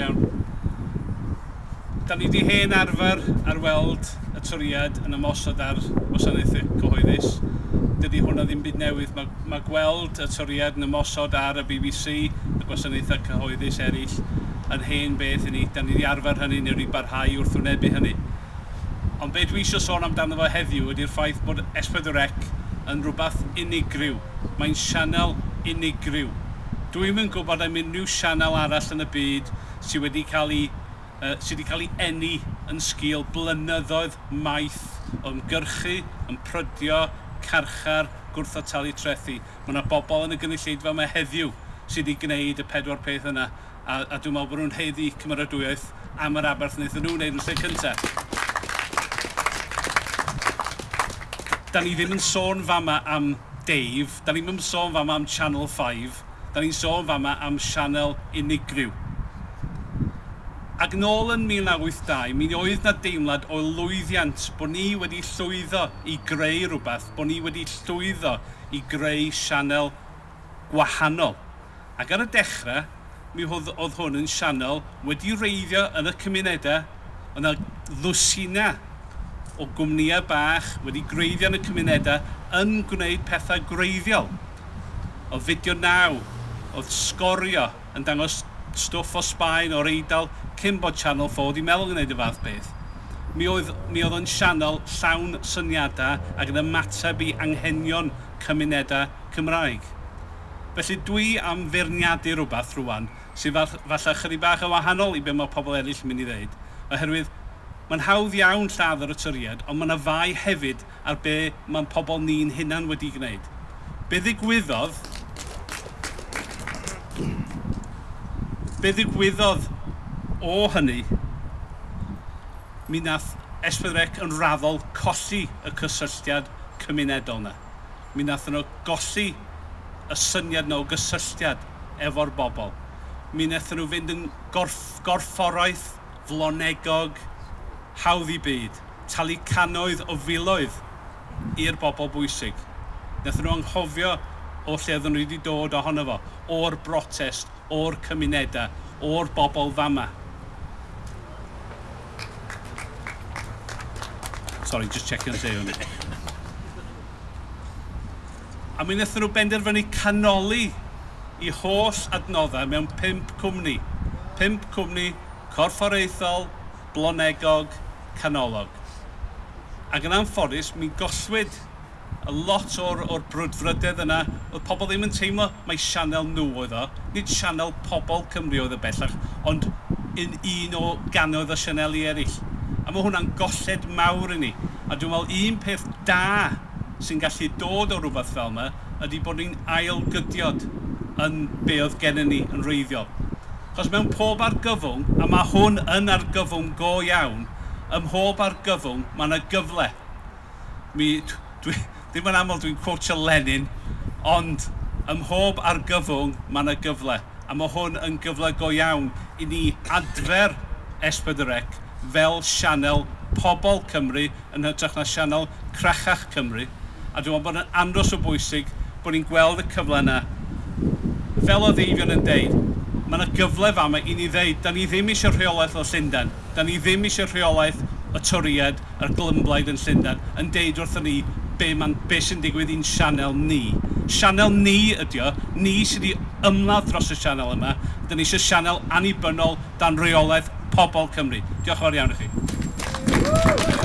iawn, iawn. Da ni wedi hen arfer ar weld y toriad yn ymosod ar wasanaethau cyhoeddus. Dydy hwnna ddim byd newydd. Mae, mae gweld y toriad yn ymosod ar y BBC, y gwasanaethau cyhoeddus eraill, yn hen beth i ni. Da ni wedi arfer hynny neu wedi barhau wrth wnebu hynny. Ond beth dwi eisiau sôn amdano fo heddiw ydy'r ffaith bod S4C yn rhywbeth unigryw. Mae'n sianel unigryw. Dwi'n mynd gwybod am unrhyw sianel arall yn y byd sydd wedi cael ei uh, sydd wedi cael ei enni yn sgil blynyddoedd maith o ymgyrchu, yn prydio, carchar, gwrth o talu trethu. Mae yna bobl yn y gynulleidfa yma heddiw sydd wedi gwneud y pedwar peth yna a, a dwi'n meddwl bod nhw'n heddi cymeradwyaeth am yr aberth wnaethon nhw wneud yn lle cyntaf. Da ni ddim yn sôn fama am Dave, da ni'n sôn fama am Channel 5, da ni'n sôn fama am sianel unigryw. Ac nôl yn 1982, mi oedd na deimlad o lwyddiant bod ni wedi llwyddo i greu rhywbeth, bod ni wedi llwyddo i greu sianel gwahanol. Ac ar y dechrau, mi oedd, oedd hwn yn sianel wedi reiddio yn y cymunedau, yna ddwsina o gwmnïau bach wedi greiddio yn y cymunedau yn gwneud pethau greiddiol. O fideo naw, oedd sgorio yn dangos stwff o Sbaen o'r Eidal cyn bod Channel 4 wedi meddwl gwneud y fath beth. Mi oedd, mi oedd yn sianel llawn syniadau ac yn ymateb i anghenion cymunedau Cymraeg. Felly dwi am feirniadu rhywbeth rwan sydd falle chydig bach yn wahanol i be mae pobl eraill yn mynd i ddweud. Oherwydd, mae'n hawdd iawn lladd yr ytyried, ond mae'n fai hefyd ar be mae'n pobl ni'n hunan wedi gwneud. Be ddigwyddodd Be ddigwyddodd o hynny, mi nath Esbydrec yn raddol colli y cysylltiad cymunedol yna. Mi nath nhw golli y syniad nhw o gysylltiad efo'r bobl. Mi nath nhw fynd yn gorff, gorfforaeth, flonegog, hawdd i byd, talu canoedd o filoedd i'r bobl bwysig. Nath nhw anghofio o lle oedden nhw wedi dod ohono fo, o'r brotest, o'r cymunedau, o'r bobl fama. Sorry, just checking the day on it. A mi wnaethon nhw benderfynu canoli i holl adnoddau mewn pimp cwmni. Pimp cwmni corfforaethol, blonegog, canolog. Ac yn anffodus, mi gollwyd y lot o'r, or brwdfrydedd yna, oedd pobl ddim yn teimlo mai sianel nhw oedd o, nid sianel pobl Cymru oedd y bellach, ond un, un o ganoedd o sianeli eraill. A mae hwnna'n golled mawr i ni. A dwi'n meddwl un peth da sy'n gallu dod o rhywbeth fel yma ydy bod ni'n ailgydiod yn be oedd gennym ni yn reiddiol. Chos mewn pob argyfwng, a mae hwn yn argyfwng go iawn, ym mhob argyfwng mae yna gyfle. Mi, dwi, Ddim yn aml dwi'n quotio Lenin, ond ym mhob argyfwng mae yna gyfle. A mae hwn yn gyfle go iawn i ni adfer Esbydrec fel sianel pobl Cymru yn hytrach na sianel crachach Cymru. A dwi'n meddwl bod yn andros o bwysig bod ni'n gweld y cyfle yna. Fel o ddeifion yn deud, mae yna gyfle fama i ni ddeud, da ni ddim eisiau rheolaeth o Llundain, da ni ddim eisiau rheolaeth y toriad a'r glymblaid yn Llundain, yn deud wrthyn ni be, man, be sy'n digwydd i'n sianel ni. Sianel ni ydy o, ni sydd wedi ymladd dros y sianel yma. Dyna ni eisiau sianel annibynnol dan reolaeth pobl Cymru. Diolch yn fawr iawn i chi.